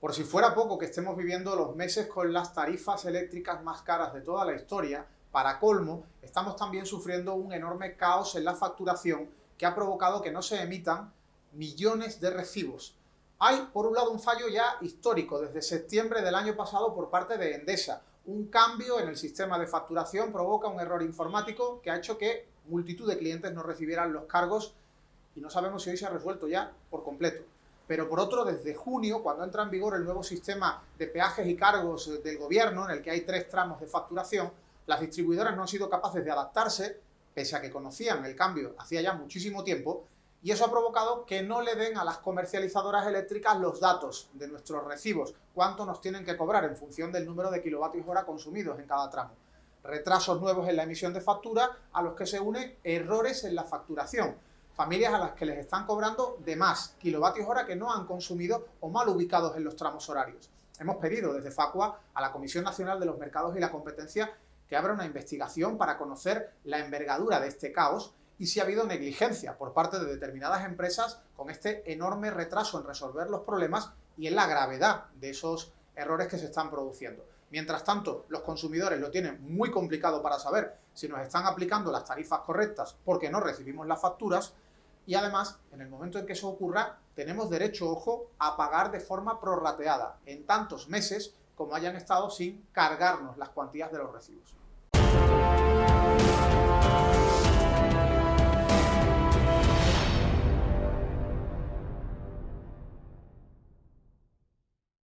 Por si fuera poco que estemos viviendo los meses con las tarifas eléctricas más caras de toda la historia, para colmo, estamos también sufriendo un enorme caos en la facturación que ha provocado que no se emitan millones de recibos. Hay, por un lado, un fallo ya histórico desde septiembre del año pasado por parte de Endesa. Un cambio en el sistema de facturación provoca un error informático que ha hecho que multitud de clientes no recibieran los cargos y no sabemos si hoy se ha resuelto ya por completo pero por otro, desde junio, cuando entra en vigor el nuevo sistema de peajes y cargos del gobierno, en el que hay tres tramos de facturación, las distribuidoras no han sido capaces de adaptarse, pese a que conocían el cambio hacía ya muchísimo tiempo, y eso ha provocado que no le den a las comercializadoras eléctricas los datos de nuestros recibos, cuánto nos tienen que cobrar en función del número de kilovatios hora consumidos en cada tramo. Retrasos nuevos en la emisión de factura a los que se unen errores en la facturación, familias a las que les están cobrando de más kilovatios hora que no han consumido o mal ubicados en los tramos horarios. Hemos pedido desde Facua a la Comisión Nacional de los Mercados y la Competencia que abra una investigación para conocer la envergadura de este caos y si ha habido negligencia por parte de determinadas empresas con este enorme retraso en resolver los problemas y en la gravedad de esos errores que se están produciendo. Mientras tanto, los consumidores lo tienen muy complicado para saber si nos están aplicando las tarifas correctas porque no recibimos las facturas y además, en el momento en que eso ocurra, tenemos derecho, ojo, a pagar de forma prorrateada en tantos meses como hayan estado sin cargarnos las cuantías de los recibos.